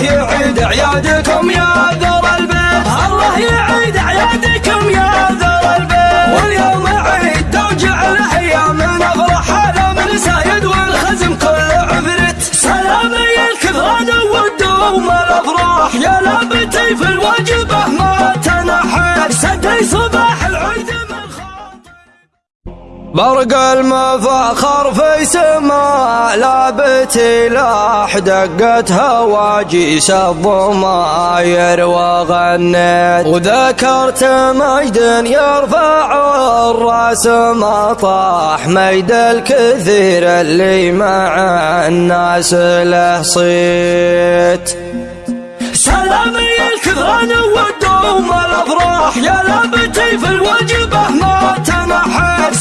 الله يعيد اعيادكم يا ذر البيت. الله يعيد اعيادكم يا ذر البيت. واليوم عيد توجع الأيام. نفرح على من سايد والخزم كل عفرت سلامي الكثران والدوم الافراح يا لابتي في الواجبه ما تنحيت. سدي صباح العيد برق المفاخر في سما لابتي لاح دقت هواجيس الضماير وغنيت وذكرت مجد يرفع الرأس ما طاح. مجد الكثير اللي مع الناس له صيت. سلامي الكثران والدوم الأفراح يا لابتي في الوجبة.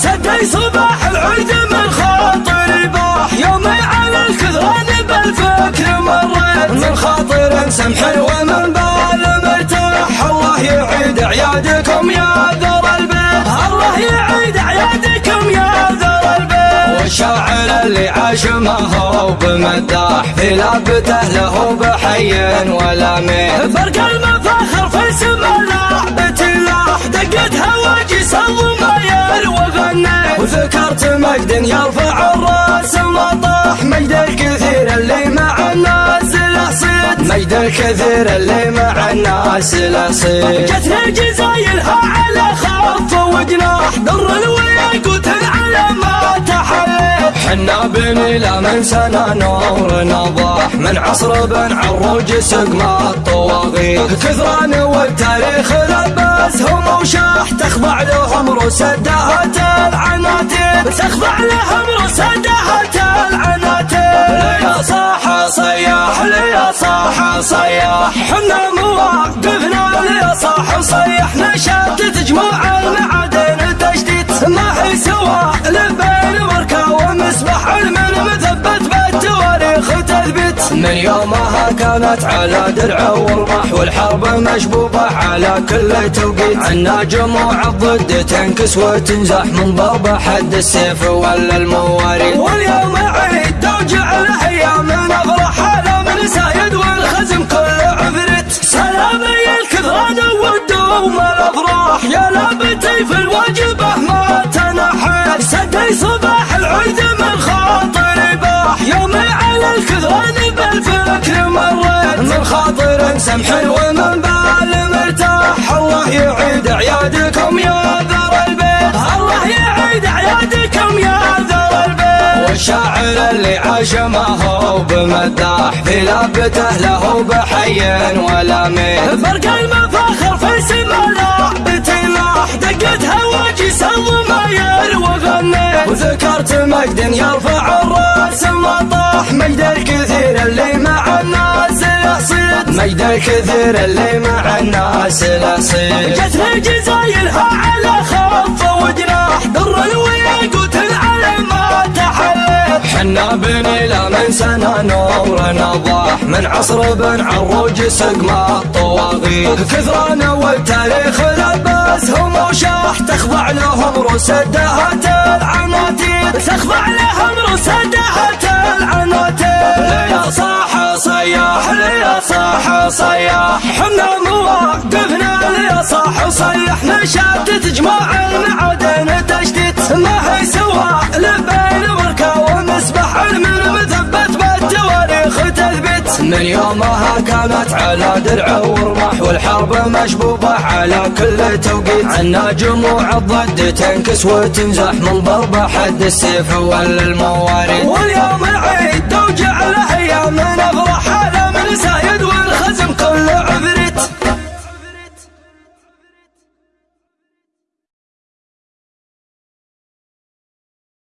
سدي صباح العيد من خاطري باح. يومي على الكثران بالفكر مريت. من خاطر سمح ومن بال مرتاح. الله يعيد أعيادكم يا ذر البيت. الله يعيد أعيادكم يا ذر البيت. والشاعر اللي عاش ما هو بمداح في لابته له بحي ولا مين فرق المفاخر في سما لعبتي لاح دقت هواجس الضماير وغنيت وذكرت مجد يرفع الرأس ما طاح مجد الكثير اللي مع الناس له صيت مجد الكثير اللي مع الناس له صيت جتنا جزايلها على خف وجناح در الوياقوت على ما تحليت حنا بنيلا من سنة نور نضاح من عصر بن عروج سقم الطواغيت. كثران والتاريخ لبسهم وشاح تخضع لهم رسدات العناتيب تخضع لهم رسدات العناتيب يا صاح صياح يا صاح صياح. حنا مواقفنا يا صاح صيح نشات تجمع المعادن تجديد ما هي سوا لبين وركه ومسبح المن مثبت بالتواريخ تثبت. من يومها كانت على درع ورمح والحرب مشبوبة على كل توقيت. عنا جموع الضد تنكس وتنزح من ضرب حد السيف ولا المواريث واليوم عيد توجع الأيام نفرح على من سايد والخزم كل عفرت. سلامي الكثران والدوم الأفراح. يا لابتي في الواجبه ما تنحيت سدي صباح العيد من خاطري باح. يومي على الكثران بالفكر مريت من خاطر سمح ومن بال مرتاح. الله يعيد اعيادكم يا ذر البيت. الله يعيد اعيادكم يا ذر البيت. والشاعر اللي عاش ما هو بمداح في لابته له بحي ولا مين فرق المفاخر في سما لعبتي لاح دقت هواجس الضماير وغنيت وذكرت مجد يرفع الرأس ما طاح مجد الكثير اللي مجد الكثير اللي مع الناس له صيت جتنا جزايلها على خف وجناح در الوياقوت على ما تحلت حنا بنيلا من سنة نور نضاح. من عصر بن عروج سقم الطواغيت. كثران والتاريخ لبسهم وشاح. تخضع لهم رسدات العناتيب تخضع لهم رسدات صاح صياح حنا مواقفنا يا صاح صيح نشات تجمع المعادن تجديد ما هي سوا لبين وركة ومسبح المن مثبت بالتواريخ تثبت. من يومها كانت على درع ورمح والحرب مشبوبة على كل توقيت. عنا جموع الضد تنكس وتنزح من ضرب حد السيف ولا المواريث واليوم